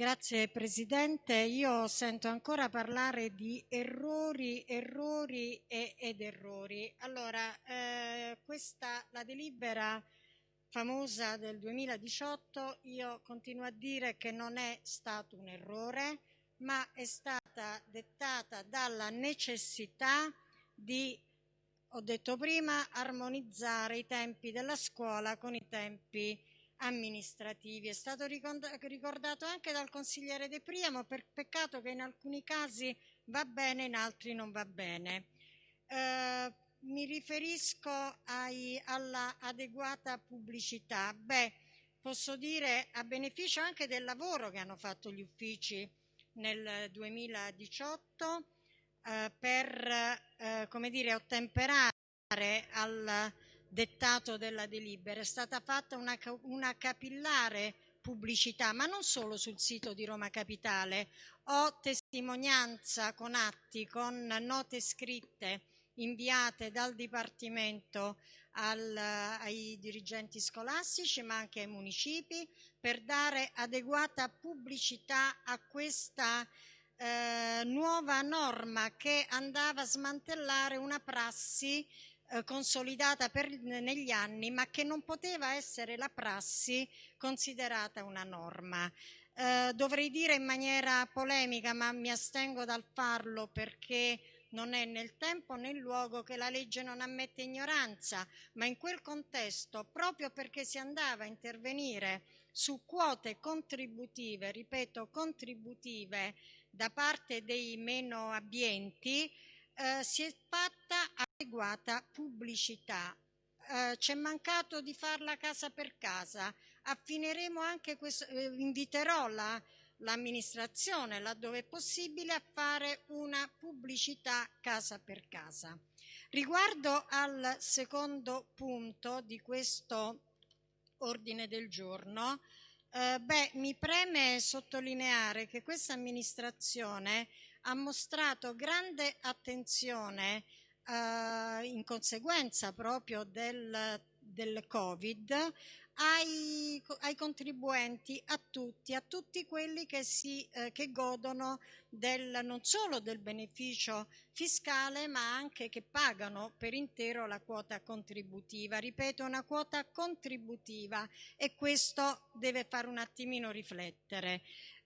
Grazie Presidente, io sento ancora parlare di errori, errori e, ed errori. Allora, eh, questa, la delibera famosa del 2018, io continuo a dire che non è stato un errore, ma è stata dettata dalla necessità di, ho detto prima, armonizzare i tempi della scuola con i tempi amministrativi. È stato ricordato anche dal consigliere De Priamo, per peccato che in alcuni casi va bene, in altri non va bene. Eh, mi riferisco ai, alla adeguata pubblicità. Beh, posso dire a beneficio anche del lavoro che hanno fatto gli uffici nel 2018 eh, per, eh, dire, ottemperare al dettato della delibera. È stata fatta una, una capillare pubblicità, ma non solo sul sito di Roma Capitale. Ho testimonianza con atti, con note scritte inviate dal Dipartimento al, ai dirigenti scolastici ma anche ai municipi per dare adeguata pubblicità a questa eh, nuova norma che andava a smantellare una prassi eh, consolidata per, negli anni ma che non poteva essere la prassi considerata una norma. Eh, dovrei dire in maniera polemica ma mi astengo dal farlo perché non è nel tempo né nel luogo che la legge non ammette ignoranza, ma in quel contesto, proprio perché si andava a intervenire su quote contributive, ripeto, contributive da parte dei meno abbienti, eh, si è fatta adeguata pubblicità. Eh, c'è mancato di farla casa per casa. Affineremo anche questo, eh, inviterò la l'amministrazione, laddove è possibile, a fare una pubblicità casa per casa. Riguardo al secondo punto di questo ordine del giorno, eh, beh, mi preme sottolineare che questa amministrazione ha mostrato grande attenzione eh, in conseguenza proprio del, del Covid ai, ai, contribuenti, a tutti, a tutti quelli che, si, eh, che godono del, non solo del beneficio fiscale ma anche che pagano per intero la quota contributiva. Ripeto, una quota contributiva e questo deve fare un attimino riflettere.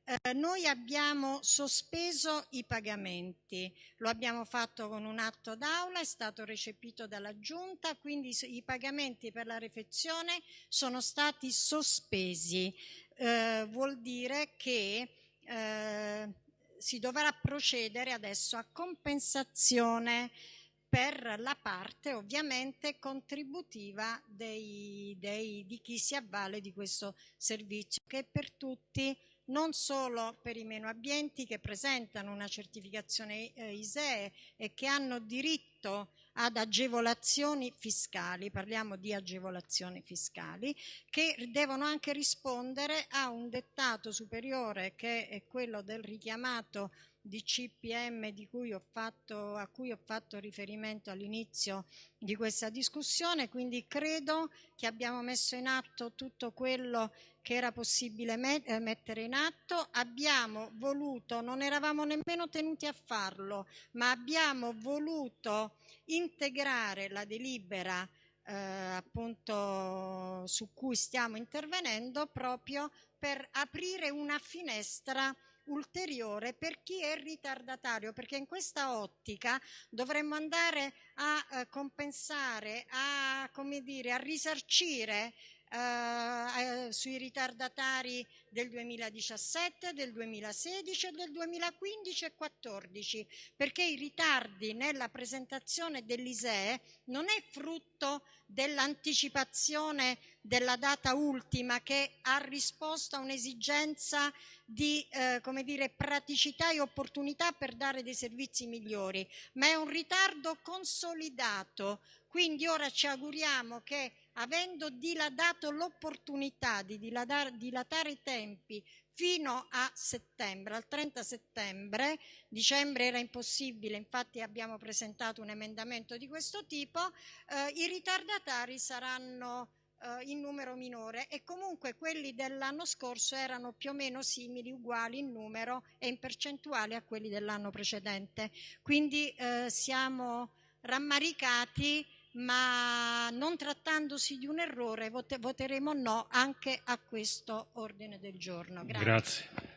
Eh, noi abbiamo sospeso i pagamenti, lo abbiamo fatto con un atto d'aula, è stato recepito dalla Giunta, quindi i pagamenti per la refezione sono stati sospesi. Eh, vuol dire che eh, si dovrà procedere adesso a compensazione per la parte ovviamente contributiva dei, dei, di chi si avvale di questo servizio che per tutti non solo per i meno abbienti che presentano una certificazione eh, ISEE e che hanno diritto ad agevolazioni fiscali, parliamo di agevolazioni fiscali, che devono anche rispondere a un dettato superiore che è quello del richiamato di CPM di cui fatto, a cui ho fatto riferimento all'inizio di questa discussione, quindi credo che abbiamo messo in atto tutto quello che era possibile met eh, mettere in atto, abbiamo voluto, non eravamo nemmeno tenuti a farlo, ma abbiamo voluto integrare la delibera eh, appunto su cui stiamo intervenendo proprio per aprire una finestra ulteriore per chi è ritardatario, perché in questa ottica dovremmo andare a eh, compensare, a, come dire, a risarcire eh, sui ritardatari del 2017, del 2016 e del 2015 e 2014, perché i ritardi nella presentazione dell'ISEE non è frutto dell'anticipazione della data ultima che ha risposto a un'esigenza di eh, come dire, praticità e opportunità per dare dei servizi migliori, ma è un ritardo consolidato. Quindi ora ci auguriamo che avendo dilatato l'opportunità di dilatare, i tempi fino a settembre, al 30 settembre, dicembre era impossibile, infatti abbiamo presentato un emendamento di questo tipo, eh, i ritardatari saranno eh, in numero minore e comunque quelli dell'anno scorso erano più o meno simili, uguali in numero e in percentuale a quelli dell'anno precedente. Quindi eh, siamo rammaricati ma non trattandosi di un errore voteremo no anche a questo ordine del giorno. Grazie. Grazie.